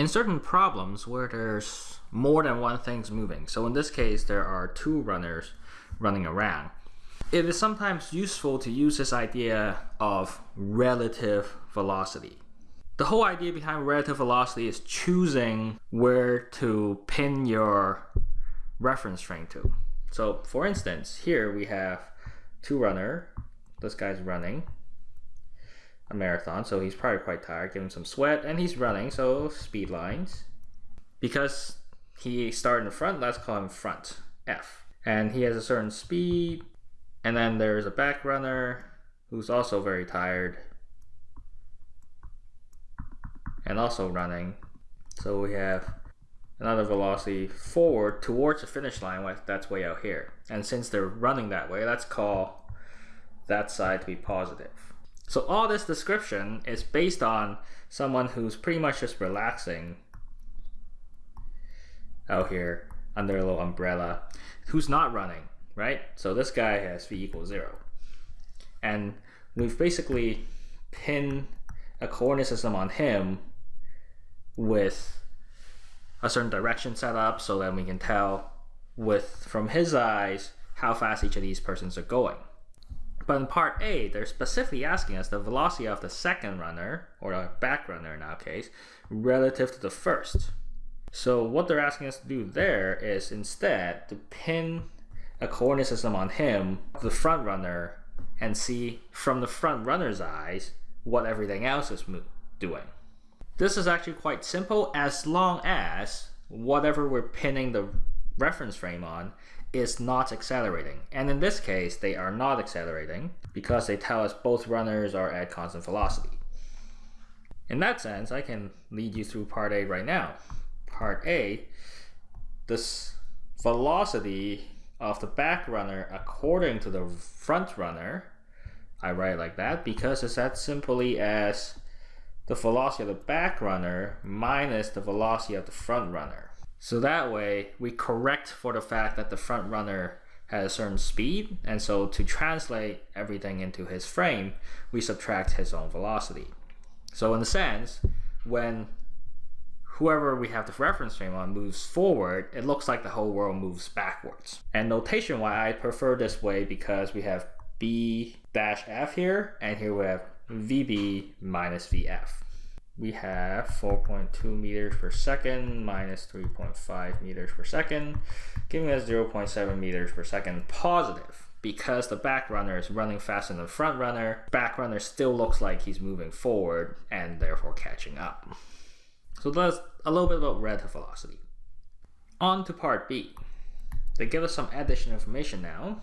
In certain problems where there's more than one thing's moving, so in this case there are two runners running around, it is sometimes useful to use this idea of relative velocity. The whole idea behind relative velocity is choosing where to pin your reference frame to. So for instance, here we have two runner, this guy's running a marathon, so he's probably quite tired, give him some sweat, and he's running, so speed lines. Because he started in front, let's call him front, F. And he has a certain speed, and then there's a back runner who's also very tired and also running. So we have another velocity forward towards the finish line that's way out here. And since they're running that way, let's call that side to be positive. So all this description is based on someone who's pretty much just relaxing out here under a little umbrella, who's not running, right? So this guy has v equals zero. And we've basically pinned a coordinate system on him with a certain direction set up so that we can tell with from his eyes how fast each of these persons are going. But in part A, they're specifically asking us the velocity of the second runner, or the back runner in our case, relative to the first. So what they're asking us to do there is instead to pin a coordinate system on him, the front runner, and see from the front runner's eyes what everything else is doing. This is actually quite simple as long as whatever we're pinning the reference frame on is not accelerating. And in this case, they are not accelerating because they tell us both runners are at constant velocity. In that sense, I can lead you through part A right now. Part A, this velocity of the back runner according to the front runner, I write like that because it's as simply as the velocity of the back runner minus the velocity of the front runner. So that way we correct for the fact that the front runner has a certain speed and so to translate everything into his frame we subtract his own velocity. So in a sense when whoever we have the reference frame on moves forward it looks like the whole world moves backwards. And notation wise I prefer this way because we have b dash f here and here we have VB minus VF. We have 4.2 meters per second minus 3.5 meters per second, giving us 0.7 meters per second positive. Because the back runner is running faster than the front runner, back runner still looks like he's moving forward and therefore catching up. So that's a little bit about relative velocity. On to part B. They give us some additional information now.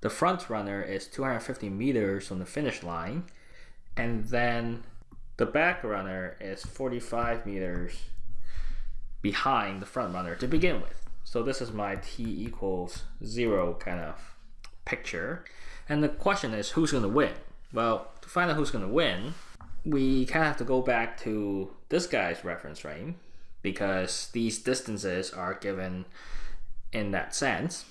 The front runner is 250 meters from the finish line, and then the back runner is 45 meters behind the front runner to begin with. So this is my t equals zero kind of picture. And the question is who's going to win? Well, to find out who's going to win, we kind of have to go back to this guy's reference frame because these distances are given in that sense.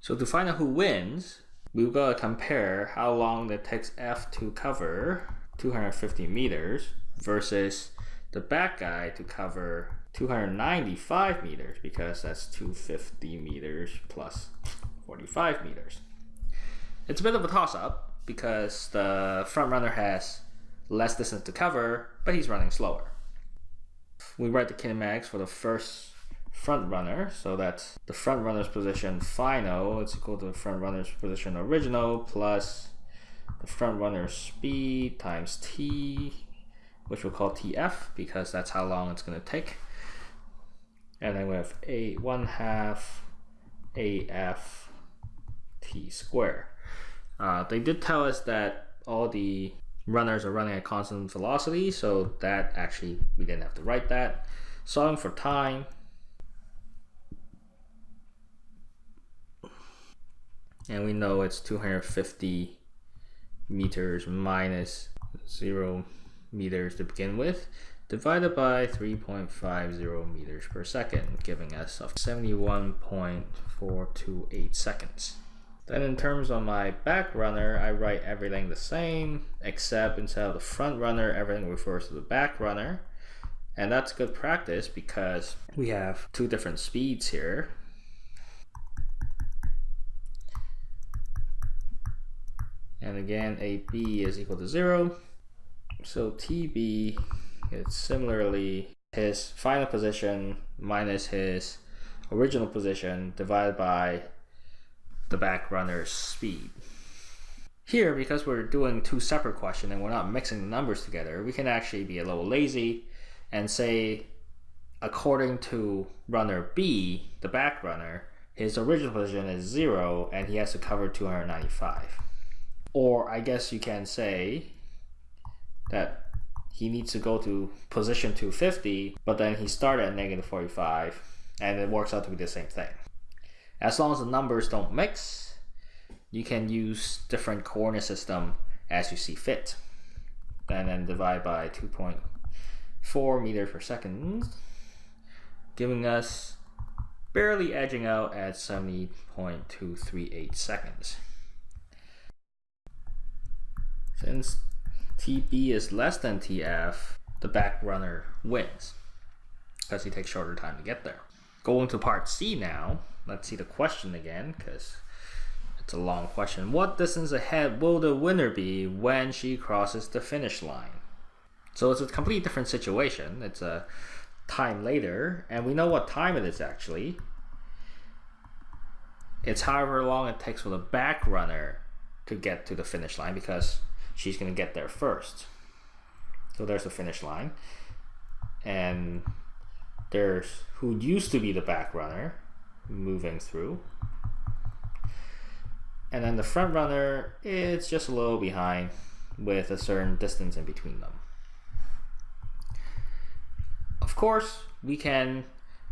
So to find out who wins, we've got to compare how long it takes F to cover 250 meters versus the back guy to cover 295 meters because that's 250 meters plus 45 meters. It's a bit of a toss-up because the front runner has less distance to cover, but he's running slower. We write the kinematics for the first front runner. So that's the front runner's position final. It's equal to the front runner's position original plus the front runner's speed times t, which we'll call tf because that's how long it's going to take. And then we have a 1 half af t square. Uh, they did tell us that all the runners are running at constant velocity, so that actually we didn't have to write that. Solving for time, and we know it's 250 meters minus 0 meters to begin with divided by 3.50 meters per second giving us of 71.428 seconds. Then in terms of my back runner, I write everything the same, except instead of the front runner, everything refers to the back runner. And that's good practice because we have two different speeds here. And again, AB is equal to zero. So TB is similarly his final position minus his original position divided by the back runner's speed. Here, because we're doing two separate questions and we're not mixing the numbers together, we can actually be a little lazy and say, according to runner B, the back runner, his original position is zero and he has to cover 295. Or I guess you can say that he needs to go to position 250, but then he started at negative 45 and it works out to be the same thing. As long as the numbers don't mix, you can use different coordinate system as you see fit. And then divide by 2.4 meters per second, giving us barely edging out at 70.238 seconds. Since TB is less than TF, the back runner wins because he takes shorter time to get there. Going to part C now, let's see the question again because it's a long question. What distance ahead will the winner be when she crosses the finish line? So it's a completely different situation. It's a time later, and we know what time it is actually. It's however long it takes for the back runner to get to the finish line because she's going to get there first. So there's the finish line. And there's who used to be the back runner moving through. And then the front runner, it's just a little behind with a certain distance in between them. Of course, we can,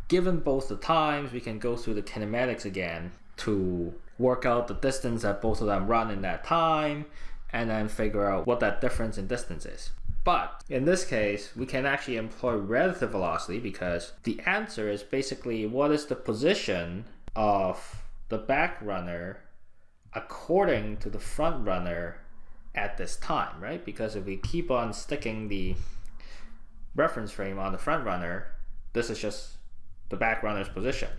given both the times, we can go through the kinematics again to work out the distance that both of them run in that time and then figure out what that difference in distance is. But in this case, we can actually employ relative velocity because the answer is basically what is the position of the back runner according to the front runner at this time, right? Because if we keep on sticking the reference frame on the front runner, this is just the back runner's position.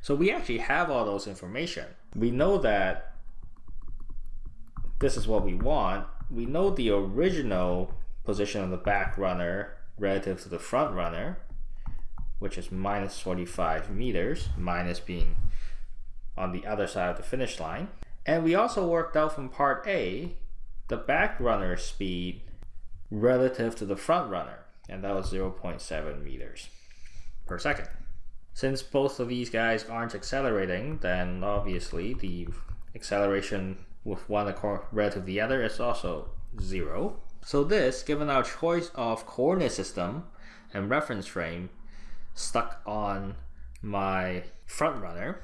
So we actually have all those information. We know that this is what we want, we know the original position of the back runner relative to the front runner, which is minus 45 meters, minus being on the other side of the finish line. And we also worked out from part A, the back runner speed relative to the front runner, and that was 0.7 meters per second. Since both of these guys aren't accelerating, then obviously the acceleration with one relative to the other is also zero. So this, given our choice of coordinate system and reference frame stuck on my front runner,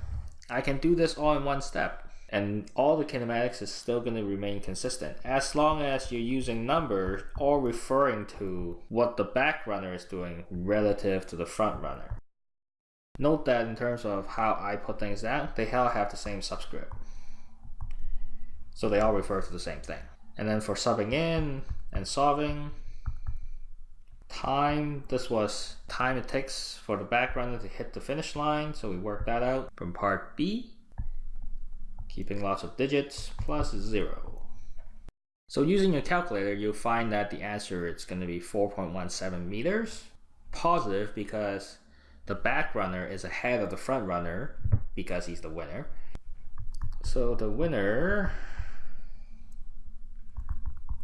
I can do this all in one step. And all the kinematics is still going to remain consistent as long as you're using numbers or referring to what the back runner is doing relative to the front runner. Note that in terms of how I put things down, they all have the same subscript. So they all refer to the same thing. And then for subbing in and solving, time, this was time it takes for the back runner to hit the finish line. So we worked that out from part B, keeping lots of digits plus zero. So using your calculator, you'll find that the answer is going to be 4.17 meters. Positive because the back runner is ahead of the front runner because he's the winner. So the winner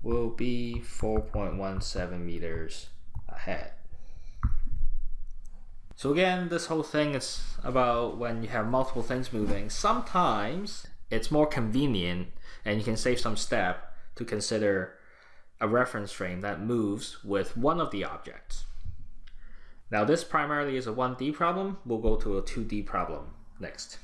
will be 4.17 meters ahead. So again, this whole thing is about when you have multiple things moving. Sometimes it's more convenient and you can save some step to consider a reference frame that moves with one of the objects. Now this primarily is a 1D problem. We'll go to a 2D problem next.